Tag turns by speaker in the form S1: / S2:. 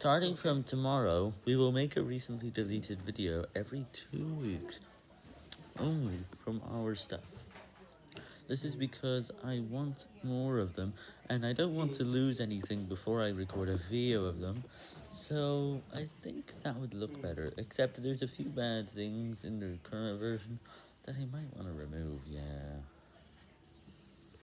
S1: Starting from tomorrow, we will make a recently deleted video every two weeks, only from our stuff. This is because I want more of them, and I don't want to lose anything before I record a video of them, so I think that would look better, except there's a few bad things in the current version that I might want to remove, yeah.